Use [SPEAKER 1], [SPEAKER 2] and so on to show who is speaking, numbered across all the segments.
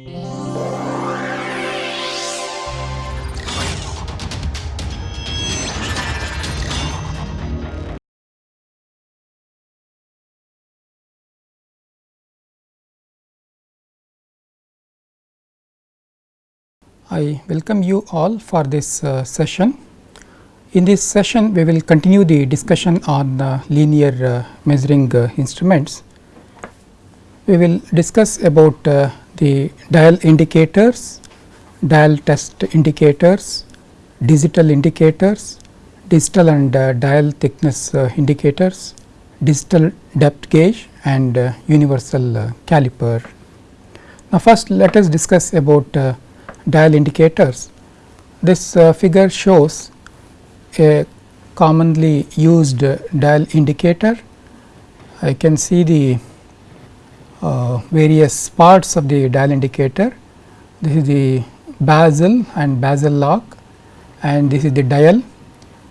[SPEAKER 1] I welcome you all for this uh, session. In this session, we will continue the discussion on uh, linear uh, measuring uh, instruments. We will discuss about uh, the dial indicators, dial test indicators, digital indicators, digital and uh, dial thickness uh, indicators, digital depth gauge and uh, universal uh, caliper. Now, first let us discuss about dial indicators. This uh, figure shows a commonly used dial indicator. I can see the uh, various parts of the dial indicator. This is the bezel and bezel lock and this is the dial.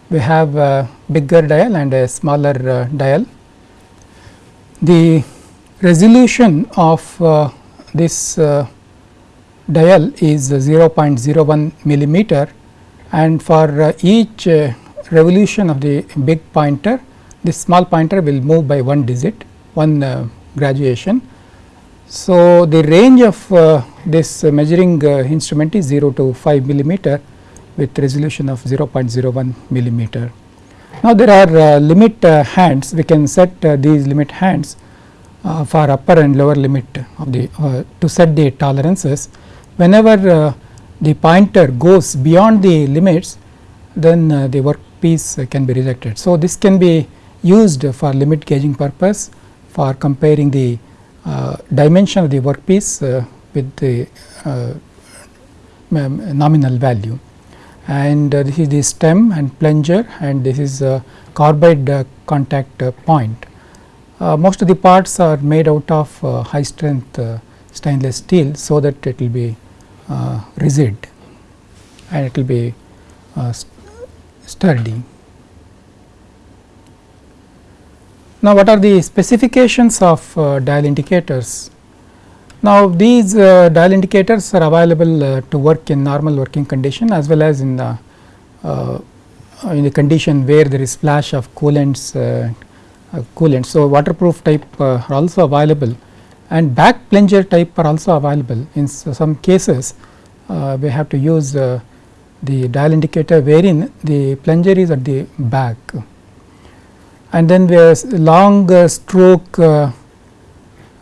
[SPEAKER 1] We have a bigger dial and a smaller uh, dial. The resolution of uh, this uh, dial is 0.01 millimeter and for uh, each uh, revolution of the big pointer this small pointer will move by one digit one graduation. So, the range of uh, this measuring uh, instrument is 0 to 5 millimeter with resolution of 0.01 millimeter. Now, there are uh, limit hands we can set these limit hands for upper and lower limit of the to set the tolerances whenever uh, the pointer goes beyond the limits then uh, the workpiece uh, can be rejected. So, this can be used for limit gauging purpose for comparing the uh, dimension of the workpiece uh, with the uh, nominal value and this is the stem and plunger and this is a carbide contact point. most of the parts are made out of high strength stainless steel so that it will be uh, rigid and it will be uh, sturdy. Now, what are the specifications of uh, dial indicators? Now, these uh, dial indicators are available uh, to work in normal working condition as well as in the uh, in the condition where there is splash of coolants coolant. So, waterproof type are also available and back plunger type are also available. In some cases uh, we have to use uh, the dial indicator wherein the plunger is at the back and then where long uh, stroke uh,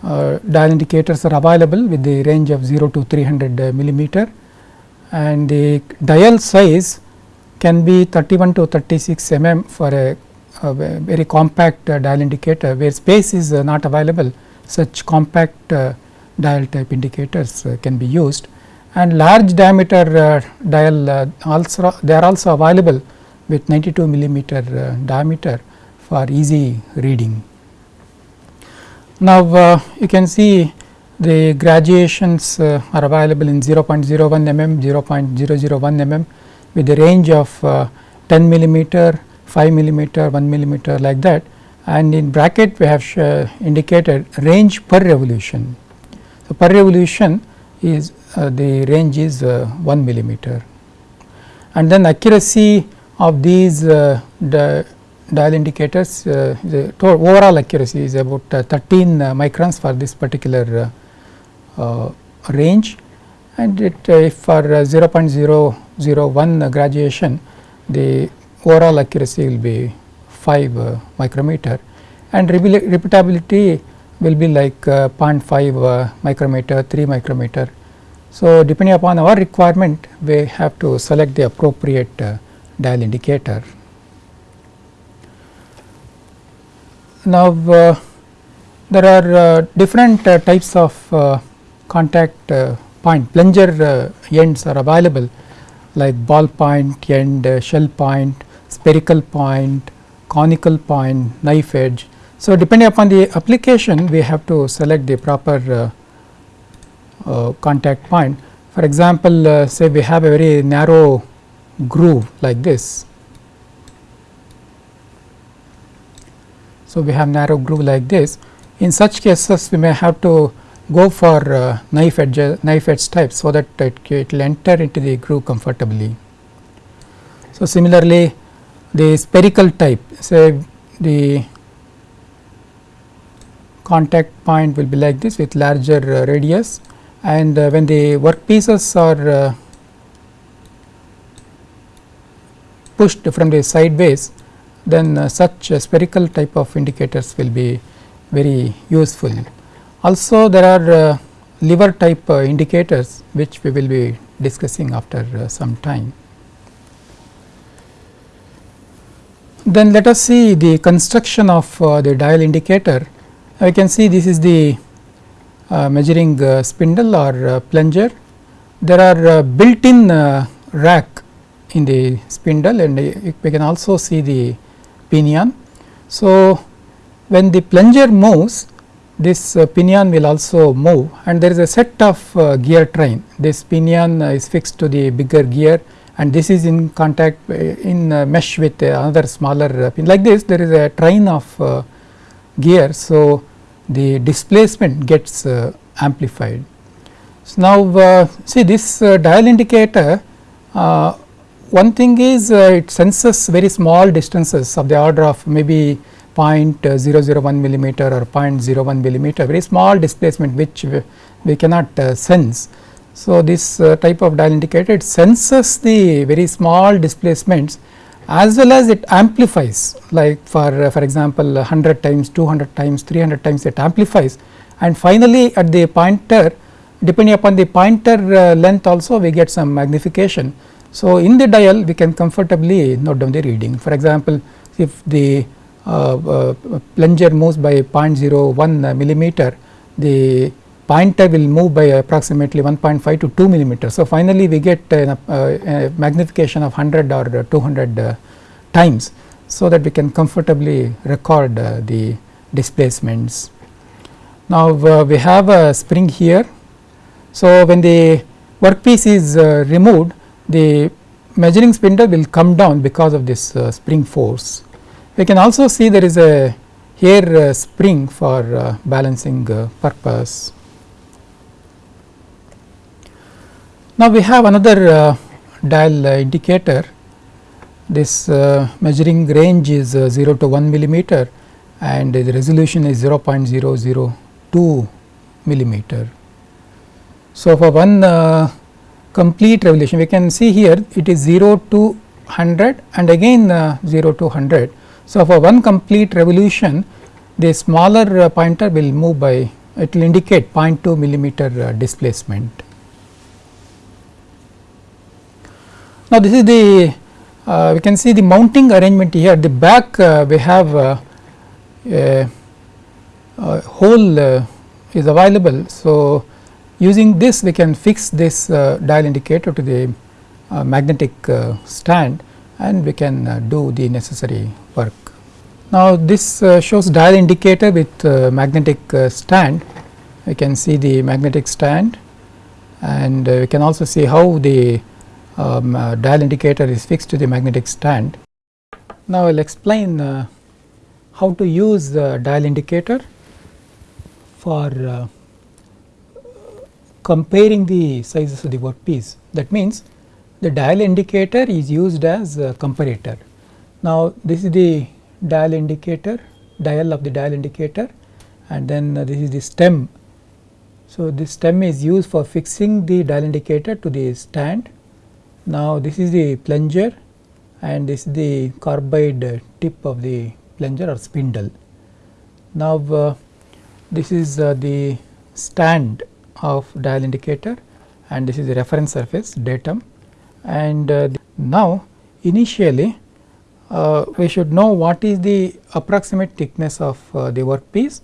[SPEAKER 1] uh, dial indicators are available with the range of 0 to 300 uh, millimeter. And the dial size can be 31 to 36 mm for a, a very compact dial indicator where space is not available. Such compact dial type indicators can be used. And large diameter dial also they are also available with 92 millimeter diameter for easy reading. Now, you can see the graduations uh, are available in 0.01 mm, 0.001 mm with a range of uh, 10 millimeter, 5 millimeter, 1 millimeter like that and in bracket we have uh, indicated range per revolution. So, per revolution is uh, the range is uh, 1 millimeter and then accuracy of these uh, the dial indicators uh, the overall accuracy is about uh, 13 microns for this particular range and it if for 0.001 graduation the overall accuracy will be 5 uh, micrometer and repeatability will be like uh, 0.5 uh, micrometer, 3 micrometer. So, depending upon our requirement we have to select the appropriate dial indicator. Now, uh, there are uh, different uh, types of uh, contact uh, point plunger uh, ends are available like ball point end, shell point, spherical point, conical point, knife edge. So, depending upon the application we have to select the proper contact point. For example, say we have a very narrow groove like this. So, we have narrow groove like this. In such cases we may have to go for uh, knife edge knife edge type so that it, will enter into the groove comfortably. So, similarly the spherical type say the contact point will be like this with larger uh, radius and uh, when the work pieces are uh, pushed from the sideways then uh, such spherical type of indicators will be very useful. Also there are uh, lever type uh, indicators which we will be discussing after uh, some time. Then let us see the construction of uh, the dial indicator. I can see this is the uh, measuring spindle or plunger. There are built in rack in the spindle and we can also see the pinion. So, when the plunger moves this uh, pinion will also move and there is a set of uh, gear train. This pinion uh, is fixed to the bigger gear and this is in contact uh, in uh, mesh with another smaller pin like this there is a train of gear. So, the displacement gets amplified. So, now see this dial indicator one thing is it senses very small distances of the order of maybe 0.001 millimeter or 0.01 millimeter very small displacement which we, we cannot uh, sense. So, this uh, type of dial indicator it senses the very small displacements as well as it amplifies like for uh, for example 100 times 200 times 300 times it amplifies and finally at the pointer depending upon the pointer uh, length also we get some magnification. So, in the dial we can comfortably note down the reading for example if the uh, uh, plunger moves by 0.01 millimeter, the pointer will move by approximately 1.5 to 2 millimeter. So, finally, we get a, a, a magnification of 100 or 200 uh, times. So, that we can comfortably record the displacements. Now, uh, we have a spring here. So, when the workpiece is uh, removed the measuring spindle will come down because of this uh, spring force. We can also see there is a hair uh, spring for uh, balancing uh, purpose. Now, we have another uh, dial uh, indicator this measuring range is 0 to 1 millimeter and the resolution is 0.002 millimeter. So, for one complete revolution we can see here it is 0 to 100 and again 0 to 100 so, for one complete revolution the smaller uh, pointer will move by it will indicate 0.2 millimeter uh, displacement. Now, this is the uh, we can see the mounting arrangement here the back uh, we have uh, a, hole uh, is available. So, using this we can fix this dial indicator to the magnetic stand and we can do the necessary work. Now, this uh, shows dial indicator with uh, magnetic uh, stand. We can see the magnetic stand and we can also see how the um, dial indicator is fixed to the magnetic stand. Now, I will explain how to use the dial indicator for comparing the sizes of the workpiece. That means, the dial indicator is used as a comparator. Now, this is the dial indicator, dial of the dial indicator and then uh, this is the stem. So, this stem is used for fixing the dial indicator to the stand. Now, this is the plunger and this is the carbide tip of the plunger or spindle. Now, uh, this is uh, the stand of dial indicator and this is the reference surface datum and uh, now initially uh, we should know what is the approximate thickness of uh, the workpiece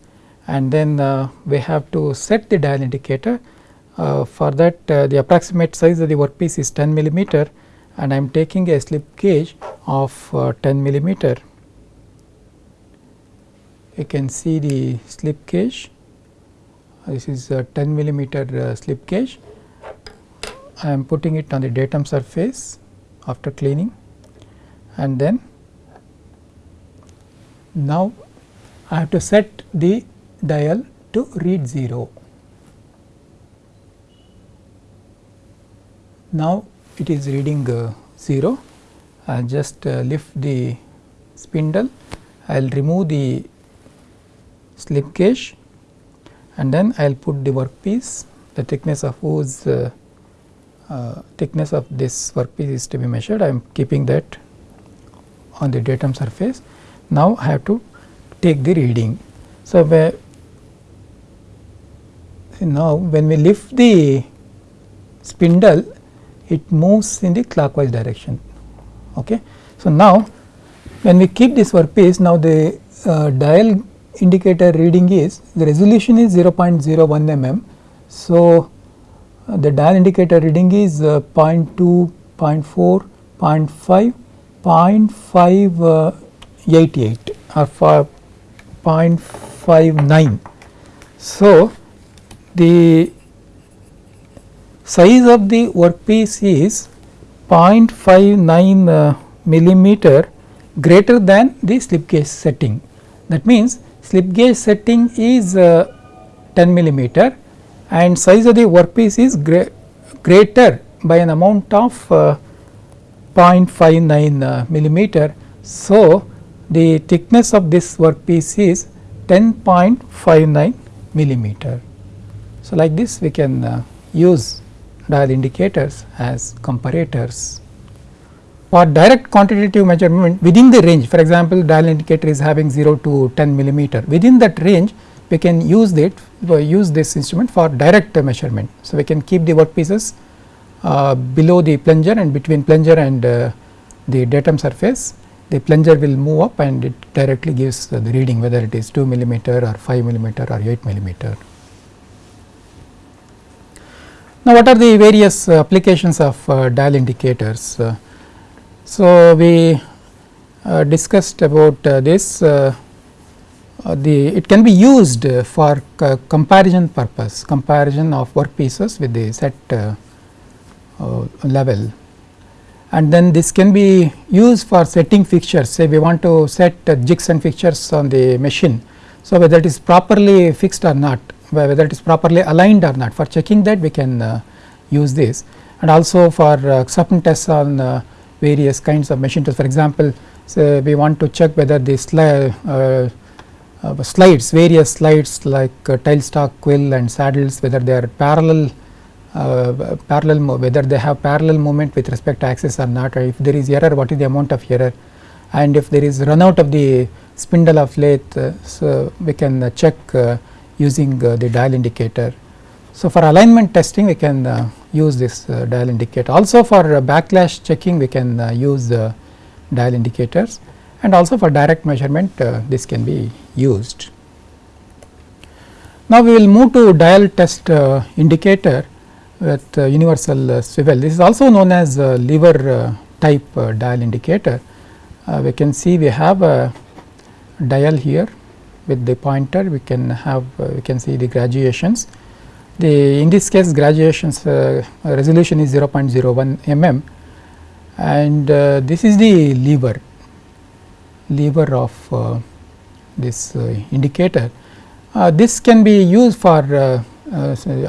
[SPEAKER 1] and then uh, we have to set the dial indicator. Uh, for that uh, the approximate size of the workpiece is 10 millimeter and I am taking a slip gauge of uh, 10 millimeter. You can see the slip gauge this is a 10 millimeter uh, slip gauge. I am putting it on the datum surface after cleaning and then now I have to set the dial to read 0. Now it is reading uh, 0. I will just uh, lift the spindle, I will remove the slip gauge and then I will put the workpiece the thickness of whose uh, uh, thickness of this workpiece is to be measured I am keeping that on the datum surface. Now, I have to take the reading. So, now when we lift the spindle it moves in the clockwise direction. Okay. So, now when we keep this workpiece now the uh, dial indicator reading is the resolution is 0.01 mm. So, uh, the dial indicator reading is uh, 0 0.2, 0 0.4, 0 0.5, 0.588 or 0.59. So, the size of the workpiece is 0.59 uh, millimeter greater than the slip gauge setting. That means, slip gauge setting is uh, 10 millimeter and size of the workpiece is greater by an amount of uh, 0.59 uh, millimeter. So, the thickness of this workpiece is 10.59 millimeter. So, like this we can uh, use dial indicators as comparators. For direct quantitative measurement within the range for example, dial indicator is having 0 to 10 millimeter within that range we can use it use this instrument for direct measurement. So, we can keep the workpieces uh, below the plunger and between plunger and uh, the datum surface the plunger will move up and it directly gives the reading whether it is 2 millimeter or 5 millimeter or 8 millimeter. Now, what are the various uh, applications of uh, dial indicators? Uh, so, we uh, discussed about this uh, the it can be used for comparison purpose comparison of work pieces with the set uh, uh, level. And then this can be used for setting fixtures. Say we want to set jigs and fixtures on the machine. So, whether it is properly fixed or not whether it is properly aligned or not for checking that we can use this. And also for acceptance tests on various kinds of machine tests for example, we want to check whether this uh, uh, slides various slides like uh, tailstock, quill and saddles whether they are parallel uh, parallel whether they have parallel movement with respect to axis or not or if there is error what is the amount of error and if there is run out of the spindle of lathe uh, so we can uh, check using the dial indicator. So, for alignment testing we can use this dial indicator also for backlash checking we can use the dial indicators and also for direct measurement uh, this can be used. Now, we will move to dial test uh, indicator with uh, universal uh, swivel. This is also known as uh, lever uh, type dial indicator. we can see we have a dial here with the pointer we can have we can see the graduations. The in this case graduations uh, resolution is 0.01 mm and uh, this is the lever lever of uh, this uh, indicator. Uh, this can be used for uh,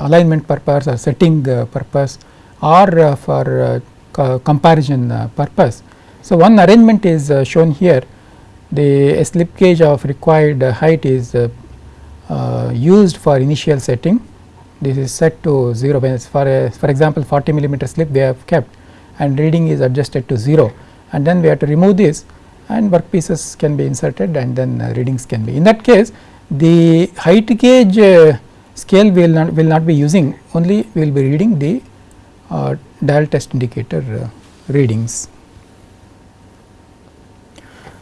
[SPEAKER 1] alignment purpose or setting purpose or for comparison purpose. So, one arrangement is shown here the slip gauge of required height is used for initial setting this is set to 0 when for a for example 40 millimeter slip they have kept and reading is adjusted to 0 and then we have to remove this and workpieces can be inserted and then uh, readings can be. In that case the height gauge uh, scale will not will not be using only we will be reading the uh, dial test indicator uh, readings.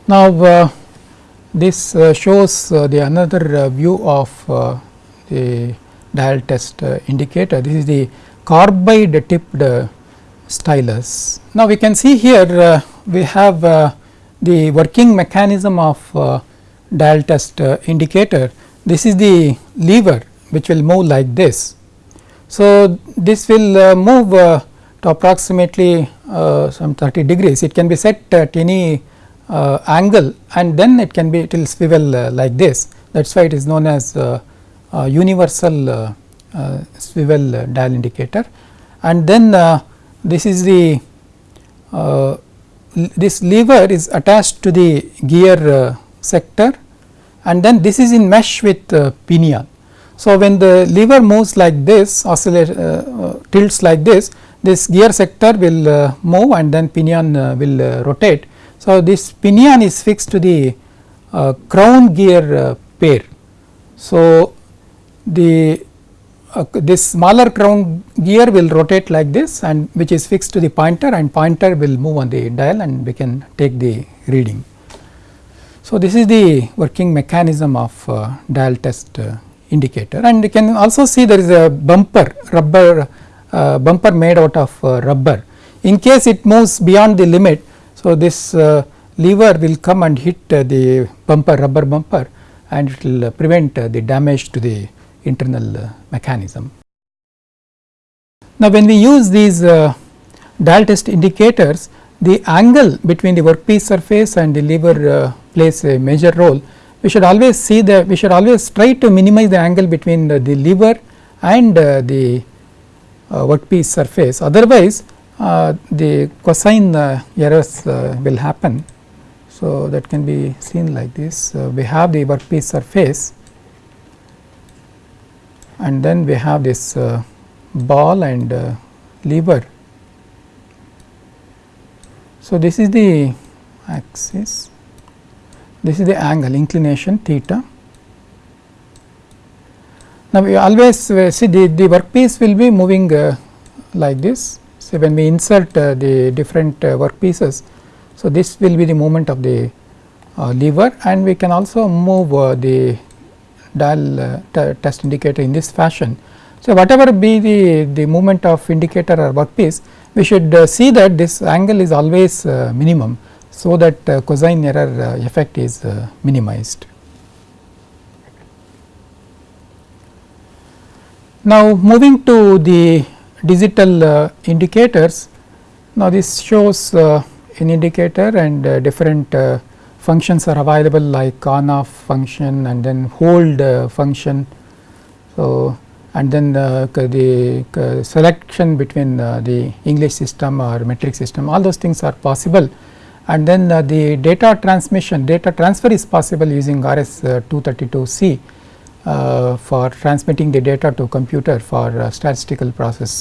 [SPEAKER 1] Now, uh, this uh, shows the another view of the dial test indicator. This is the carbide tipped stylus. Now, we can see here we have the working mechanism of uh, dial test uh, indicator. This is the lever which will move like this. So, this will uh, move uh, to approximately uh, some 30 degrees. It can be set at any uh, angle and then it can be it will swivel like this. That is why it is known as universal swivel dial indicator. And then this is the uh, this lever is attached to the gear uh, sector and then this is in mesh with uh, pinion. So, when the lever moves like this uh, uh, tilts like this this gear sector will uh, move and then pinion will rotate. So, this pinion is fixed to the crown gear pair. So, the uh, this smaller crown gear will rotate like this and which is fixed to the pointer and pointer will move on the dial and we can take the reading. So, this is the working mechanism of uh, dial test uh, indicator and you can also see there is a bumper rubber uh, bumper made out of uh, rubber. In case it moves beyond the limit, so this uh, lever will come and hit the bumper rubber bumper and it will prevent the damage to the internal uh, mechanism. Now, when we use these uh, dial test indicators, the angle between the workpiece surface and the lever uh, plays a major role. We should always see the we should always try to minimize the angle between the, the lever and uh, the uh, workpiece surface otherwise uh, the cosine errors will happen. So, that can be seen like this we have the workpiece surface and then we have this uh, ball and uh, lever. So, this is the axis, this is the angle inclination theta. Now, we always uh, see the, the workpiece will be moving uh, like this. So, when we insert uh, the different uh, workpieces, so this will be the movement of the lever and we can also move the dial uh, test indicator in this fashion. So, whatever be the, the movement of indicator or workpiece, we should uh, see that this angle is always uh, minimum. So, that uh, cosine error uh, effect is uh, minimized. Now, moving to the digital indicators, now this shows an indicator and different functions are available like on off function and then hold uh, function. So, and then uh, the uh, selection between uh, the English system or metric system all those things are possible and then uh, the data transmission data transfer is possible using RS 232C for transmitting the data to computer for statistical process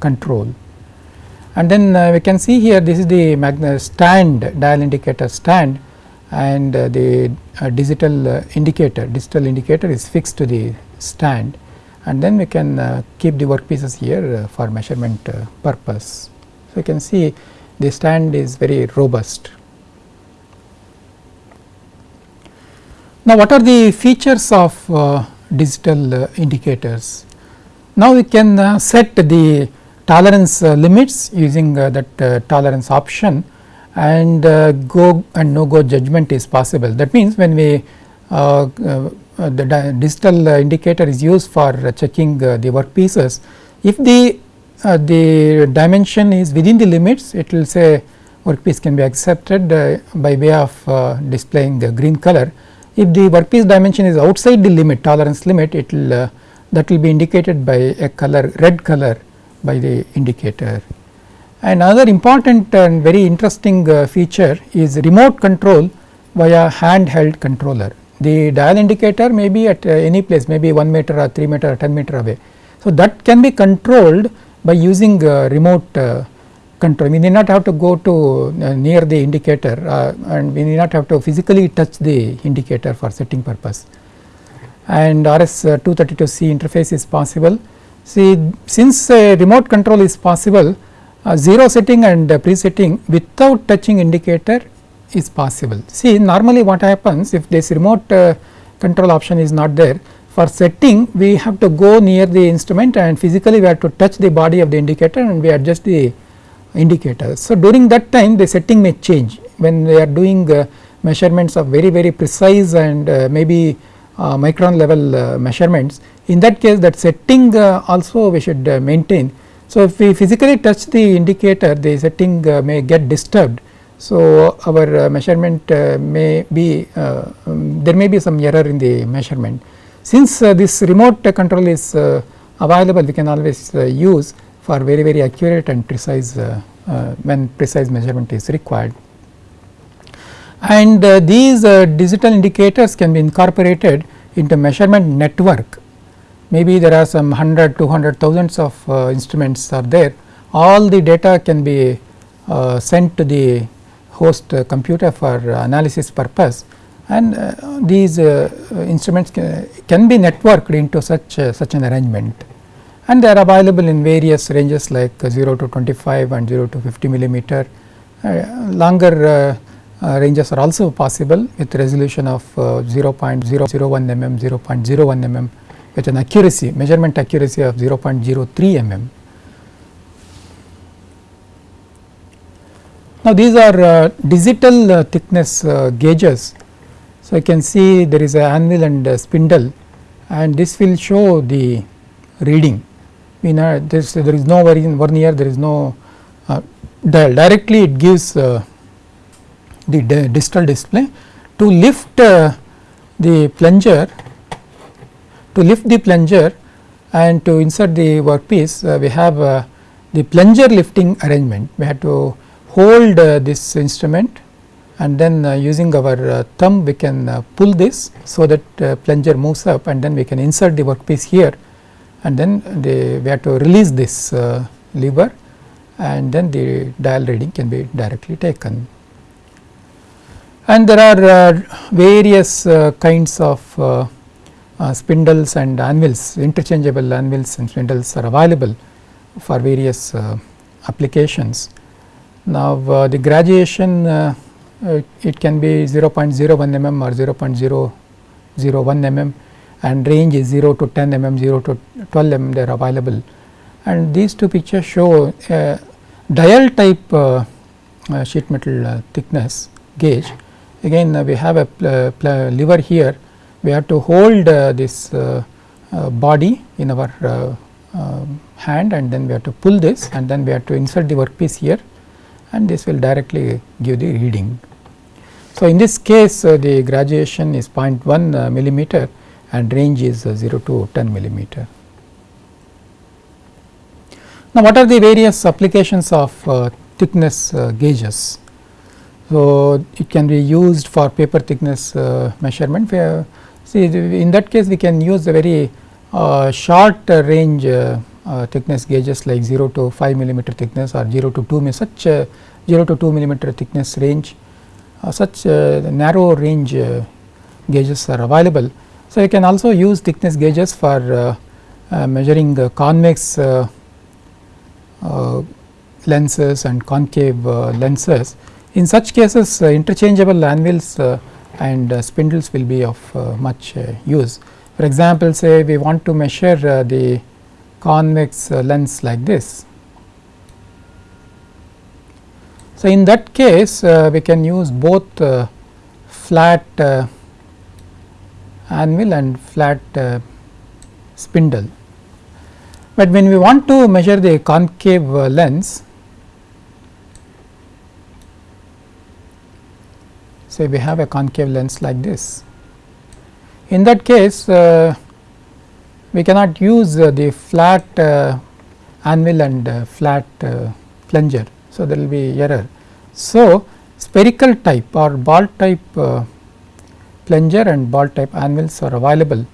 [SPEAKER 1] control. And then we can see here this is the stand dial indicator stand and uh, the uh, digital uh, indicator digital indicator is fixed to the stand and then we can uh, keep the workpieces here uh, for measurement uh, purpose. So, you can see the stand is very robust. Now, what are the features of digital indicators? Now, we can set the tolerance limits using that tolerance option and uh, go and no go judgment is possible. That means, when we uh, uh, the digital indicator is used for checking the workpieces, if the the dimension is within the limits, it will say workpiece can be accepted by way of displaying the green color. If the workpiece dimension is outside the limit tolerance limit, it will that will be indicated by a color red color by the indicator. Another important and very interesting uh, feature is remote control via handheld controller. The dial indicator may be at uh, any place maybe 1 meter or 3 meter or 10 meter away. So, that can be controlled by using uh, remote uh, control. We need not have to go to uh, near the indicator uh, and we need not have to physically touch the indicator for setting purpose. And RS 232C interface is possible. See since remote control is possible uh, 0 setting and uh, presetting without touching indicator is possible. See normally what happens if this remote uh, control option is not there for setting we have to go near the instrument and physically we have to touch the body of the indicator and we adjust the indicator. So, during that time the setting may change when we are doing uh, measurements of very very precise and uh, maybe uh, micron level measurements in that case that setting also we should maintain so, if we physically touch the indicator the setting uh, may get disturbed. So, our uh, measurement uh, may be uh, um, there may be some error in the measurement. Since uh, this remote control is uh, available we can always use for very very accurate and precise uh, uh, when precise measurement is required. And uh, these digital indicators can be incorporated into measurement network maybe there are some 100 200 thousands of instruments are there. All the data can be sent to the host computer for analysis purpose. And uh, these uh, instruments can, can, be networked into such uh, such an arrangement. And they are available in various ranges like 0 to 25 and 0 to 50 millimeter. longer ranges are also possible with resolution of 0.001 mm, 0.01 mm with an accuracy measurement accuracy of 0.03 mm. Now, these are uh, digital uh, thickness uh, gauges so, you can see there is a anvil and spindle and this will show the reading. We know this there is no vernier, there is no uh, dial directly it gives uh, the digital display. To lift uh, the plunger, to lift the plunger and to insert the workpiece uh, we have uh, the plunger lifting arrangement. We have to hold uh, this instrument and then uh, using our uh, thumb we can uh, pull this so that plunger moves up and then we can insert the workpiece here and then the, we have to release this lever and then the dial reading can be directly taken. And there are various kinds of uh, spindles and anvils interchangeable anvils and spindles are available for various uh, applications. Now, uh, the graduation uh, it can be 0.01 mm or 0.001 mm and range is 0 to 10 mm, 0 to 12 mm they are available. And these two pictures show a dial type uh, uh, sheet metal uh, thickness gauge. Again uh, we have a lever here, we have to hold uh, this body in our hand and then we have to pull this and then we have to insert the workpiece here and this will directly give the reading. So, in this case uh, the graduation is 0.1 uh, millimeter and range is uh, 0 to 10 millimeter. Now, what are the various applications of uh, thickness uh, gauges? So, it can be used for paper thickness uh, measurement. See in that case we can use a very uh, short range uh, uh, thickness gauges like 0 to 5 millimeter thickness or 0 to 2 such 0 to 2 millimeter thickness range uh, such uh, narrow range uh, gauges are available. So, you can also use thickness gauges for measuring convex lenses and concave lenses. In such cases interchangeable anvils and spindles will be of much use. For example, say we want to measure the convex lens like this So, in that case uh, we can use both uh, flat uh, anvil and flat uh, spindle. But when we want to measure the concave uh, lens, say we have a concave lens like this. In that case, uh, we cannot use the flat anvil and flat plunger. So, there will be error. So, spherical type or ball type uh, plunger and ball type anvils are available.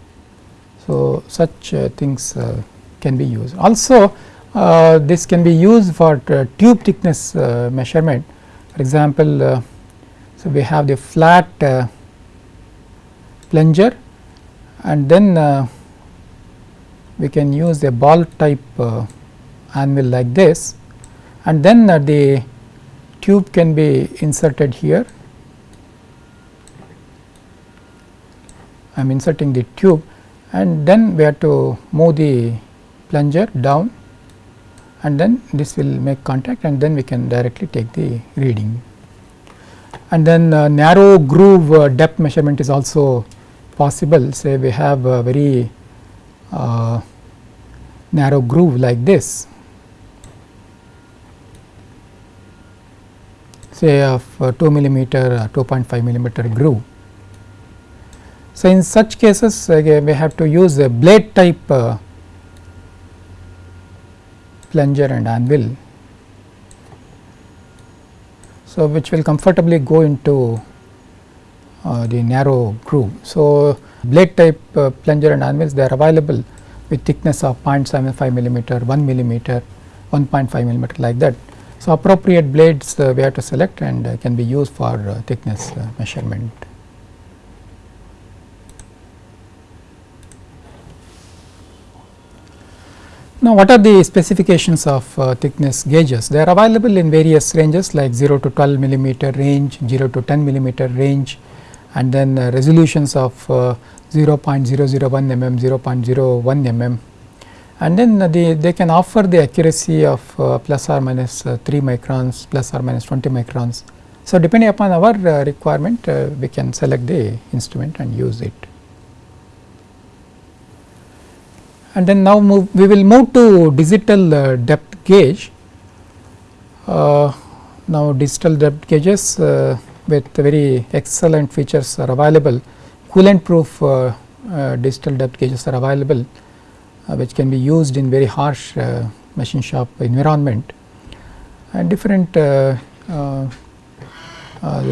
[SPEAKER 1] So, such uh, things uh, can be used. Also, uh, this can be used for uh, tube thickness uh, measurement. For example, so we have the flat uh, plunger and then uh, we can use a ball type uh, anvil like this and then the tube can be inserted here. I am inserting the tube and then we have to move the plunger down and then this will make contact and then we can directly take the reading. And then uh, narrow groove uh, depth measurement is also possible say we have a very uh, narrow groove like this say of uh, 2 millimeter uh, 2.5 millimeter groove. So, in such cases we have to use a blade type uh, plunger and anvil. So, which will comfortably go into uh, the narrow groove. So, blade type uh, plunger and anvils they are available with thickness of 0.75 millimeter, 1 millimeter, 1.5 millimeter like that. So, appropriate blades uh, we have to select and uh, can be used for uh, thickness uh, measurement. Now, what are the specifications of uh, thickness gauges? They are available in various ranges like 0 to 12 millimeter range, 0 to 10 millimeter range and then uh, resolutions of uh, 0.001 mm, 0.01 mm and then the, they can offer the accuracy of uh, plus or minus uh, 3 microns, plus or minus 20 microns. So, depending upon our uh, requirement we can select the instrument and use it. And then now move we will move to digital uh, depth gauge. Uh, now digital depth gauges uh, with very excellent features are available. Coolant proof uh, uh, digital depth gauges are available uh, which can be used in very harsh machine shop environment. And different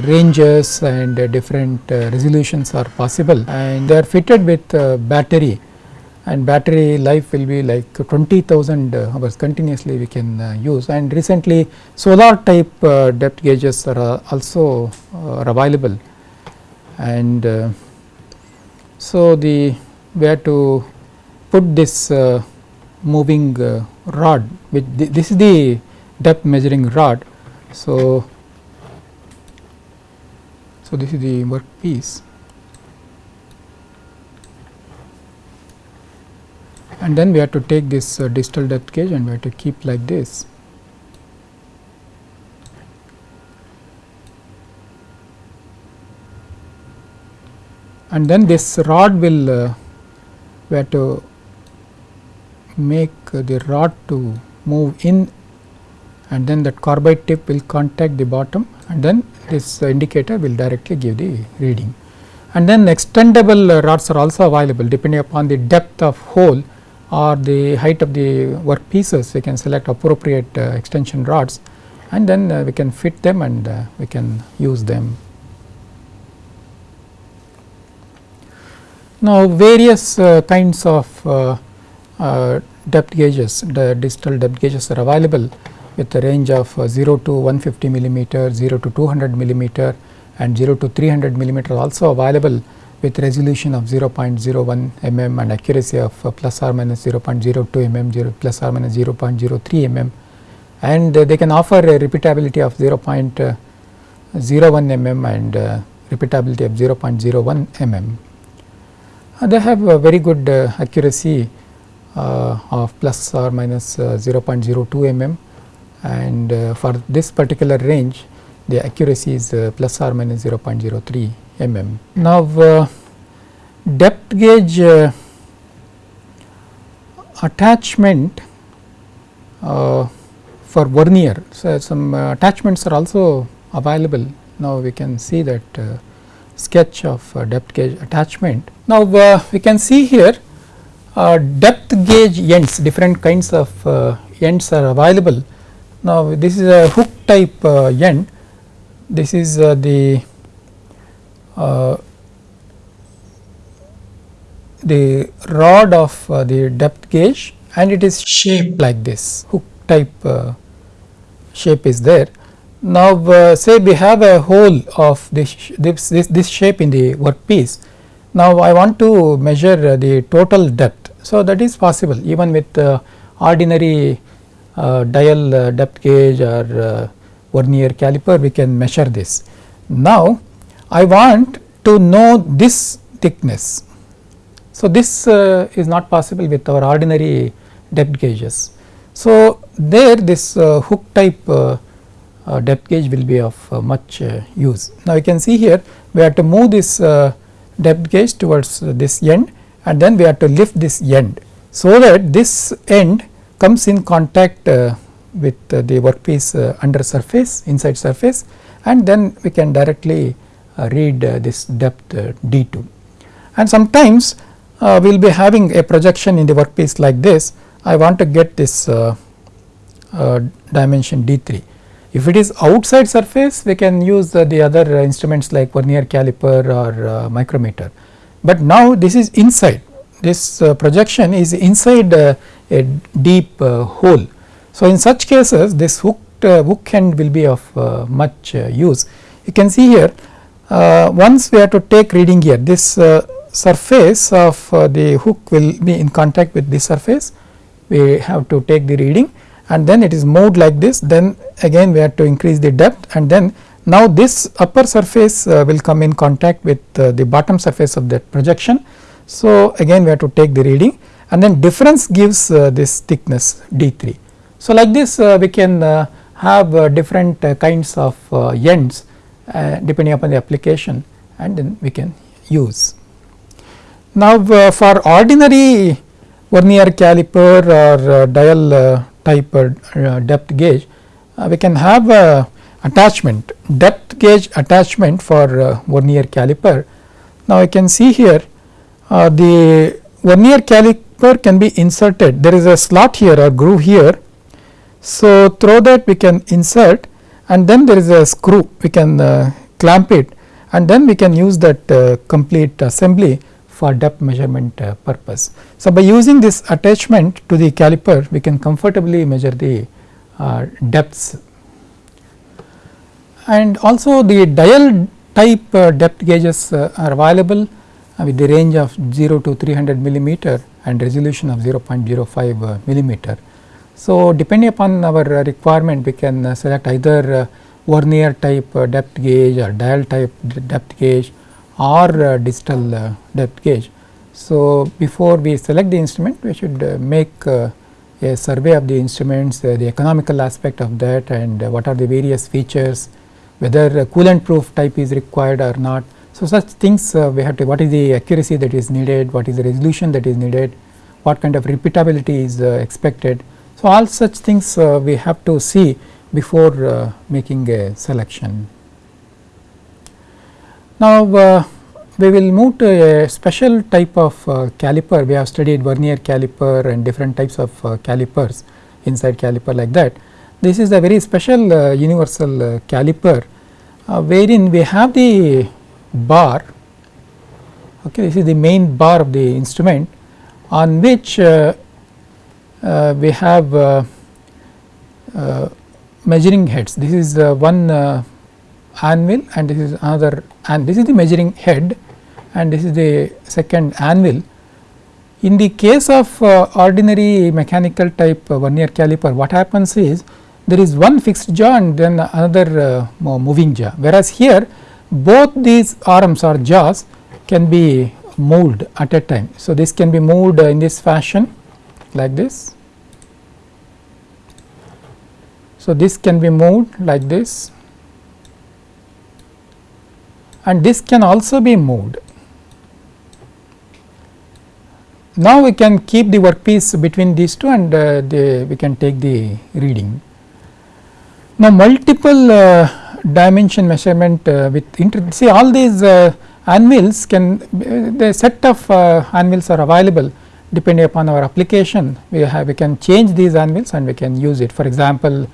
[SPEAKER 1] ranges and different resolutions are possible. And they are fitted with battery and battery life will be like 20,000 hours continuously we can uh, use. And recently solar type uh, depth gauges are uh, also are available. And so the we have to put this moving rod with this is the depth measuring rod. So so this is the workpiece and then we have to take this uh, digital depth gauge and we have to keep like this. And then this rod will uh, we have to make uh, the rod to move in and then that carbide tip will contact the bottom and then this uh, indicator will directly give the reading. And then extendable uh, rods are also available depending upon the depth of hole or the height of the work pieces we can select appropriate uh, extension rods and then uh, we can fit them and uh, we can use them. Now, various kinds of depth gauges the digital depth gauges are available with a range of 0 to 150 millimeter, 0 to 200 millimeter and 0 to 300 millimeter also available with resolution of 0.01 mm and accuracy of uh, plus or minus 0.02 mm 0 plus or minus 0.03 mm and uh, they can offer a repeatability of 0.01 mm and uh, repeatability of 0.01 mm. Uh, they have a very good uh, accuracy uh, of plus or minus 0.02 mm and for this particular range the accuracy is plus or minus 0.03 mm. Now, uh, depth gauge uh, attachment uh, for vernier. So, some uh, attachments are also available. Now, we can see that uh, sketch of uh, depth gauge attachment. Now, we can see here depth gauge ends different kinds of ends are available. Now, this is a hook type end, this is the uh, the rod of uh, the depth gauge and it is shaped like this hook type uh, shape is there. Now, uh, say we have a hole of this, this, this, this shape in the workpiece. Now, I want to measure the total depth. So, that is possible even with ordinary dial depth gauge or vernier caliper we can measure this. Now, I want to know this thickness. So, this uh, is not possible with our ordinary depth gauges. So, there this uh, hook type uh, uh depth gauge will be of uh, much uh, use. Now, you can see here we have to move this depth gauge towards this end and then we have to lift this end. So, that this end comes in contact with the workpiece under surface inside surface and then we can directly uh, read uh, this depth uh, d2. And sometimes we will be having a projection in the workpiece like this. I want to get this uh, dimension d 3. If it is outside surface we can use uh, the other instruments like vernier caliper or uh, micrometer, but now this is inside this uh, projection is inside uh, a deep uh, hole. So, in such cases this hooked hook end will be of much use. You can see here once we have to take reading here this surface of the hook will be in contact with this surface we have to take the reading and then it is moved like this then again we have to increase the depth and then now this upper surface uh, will come in contact with uh, the bottom surface of that projection. So, again we have to take the reading and then difference gives uh, this thickness d 3. So, like this uh, we can uh, have uh, different uh, kinds of uh, ends uh, depending upon the application and then we can use. Now, for ordinary vernier caliper or dial type depth gauge, we can have a attachment depth gauge attachment for vernier caliper. Now, you can see here the vernier caliper can be inserted there is a slot here or groove here. So, through that we can insert and then there is a screw we can clamp it and then we can use that complete assembly for depth measurement uh, purpose. So, by using this attachment to the caliper we can comfortably measure the uh, depths and also the dial type uh, depth gauges uh, are available uh, with the range of 0 to 300 millimeter and resolution of 0.05 uh, millimeter. So, depending upon our uh, requirement we can uh, select either uh, vernier type depth gauge or dial type depth gauge or uh, digital uh, depth gauge. So, before we select the instrument we should uh, make a survey of the instruments, the economical aspect of that and what are the various features, whether coolant proof type is required or not. So, such things we have to what is the accuracy that is needed, what is the resolution that is needed, what kind of repeatability is expected. So, all such things we have to see before making a selection. Now, uh, we will move to a special type of uh, caliper. We have studied vernier caliper and different types of uh, calipers inside caliper like that. This is a very special uh, universal uh, caliper uh, wherein we have the bar okay this is the main bar of the instrument on which we have measuring heads this is one anvil and this is another and this is the measuring head and this is the second anvil. In the case of uh, ordinary mechanical type uh, vernier caliper what happens is there is one fixed jaw and then another uh, moving jaw whereas here both these arms or jaws can be moved at a time. So, this can be moved in this fashion like this. So, this can be moved like this and this can also be moved. Now, we can keep the workpiece between these two and uh, the, we can take the reading. Now, multiple uh, dimension measurement uh, with inter see all these uh, anvils can uh, the set of uh, anvils are available depending upon our application we have we can change these anvils and we can use it for example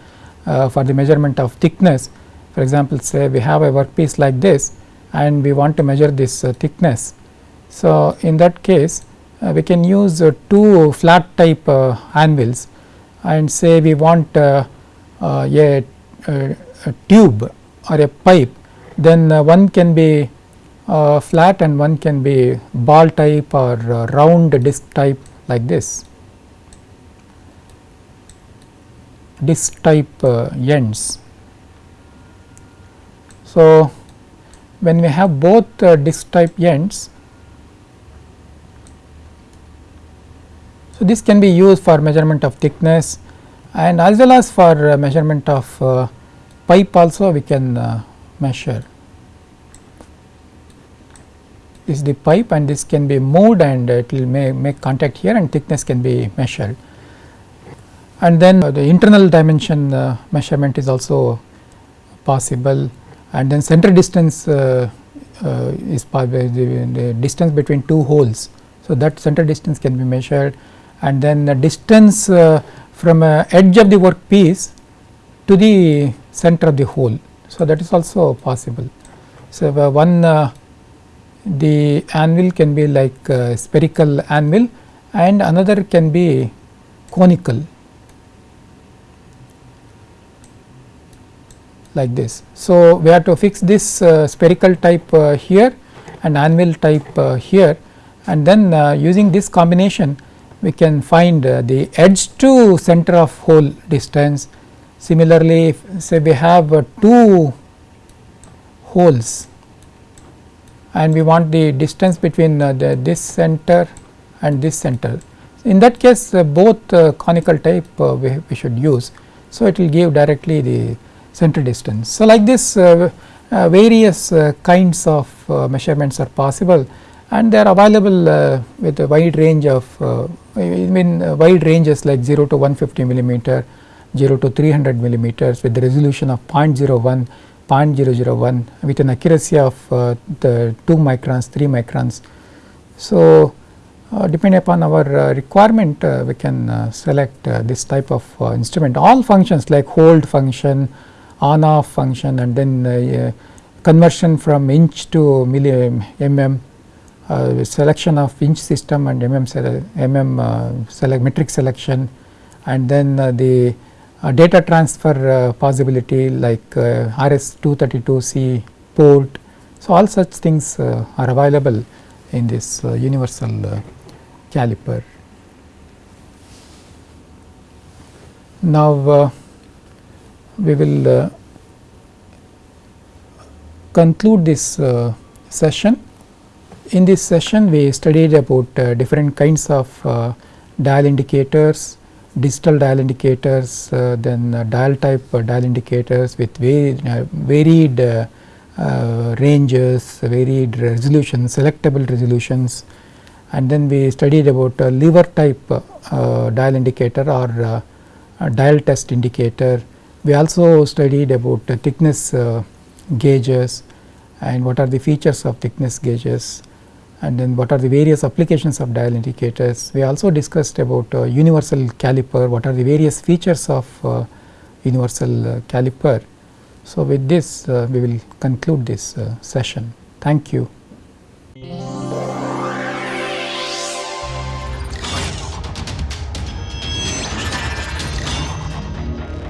[SPEAKER 1] for the measurement of thickness for example say we have a workpiece like this and we want to measure this uh, thickness. So, in that case uh, we can use uh, two flat type anvils and say we want a, a, a, tube or a pipe then one can be uh, flat and one can be ball type or uh, round disc type like this disc type uh, ends. So, when we have both uh, disc type ends. So, this can be used for measurement of thickness and as well as for uh, measurement of uh, pipe also we can measure. Is the pipe and this can be moved and it will make, make contact here and thickness can be measured. And then the internal dimension uh, measurement is also possible and then center distance uh, uh, is the, the, distance between two holes. So, that center distance can be measured and then the distance from edge of the work piece to the center of the hole. So, that is also possible. So, one the anvil can be like spherical anvil and another can be conical like this. So, we have to fix this uh, spherical type uh, here and anvil type uh, here and then uh, using this combination we can find uh, the edge to center of hole distance. Similarly, if say we have uh, two holes and we want the distance between uh, the, this center and this center. In that case uh, both uh, conical type we, we should use. So, it will give directly the center distance. So, like this uh, uh, various uh, kinds of measurements are possible and they are available with a wide range of I mean wide ranges like 0 to 150 millimeter, 0 to 300 millimeters with the resolution of 0.01, 0.001 with an accuracy of the 2 microns, 3 microns. So, uh, depending upon our uh, requirement uh, we can select this type of instrument all functions like hold function on off function and then uh, conversion from inch to mm uh, selection of inch system and mm, mm uh, select metric selection and then uh, the uh, data transfer uh, possibility like RS 232C port. So, all such things are available in this universal caliper. Now, we will uh, conclude this uh, session. In this session we studied about uh, different kinds of uh, dial indicators, digital dial indicators, uh, then uh, dial type uh, dial indicators with uh, varied, varied ranges, varied resolutions, selectable resolutions. And then we studied about lever type dial indicator or dial test indicator. We also studied about thickness uh, gauges and what are the features of thickness gauges and then what are the various applications of dial indicators. We also discussed about uh, universal caliper, what are the various features of uh, universal uh, caliper. So, with this uh, we will conclude this uh, session. Thank you.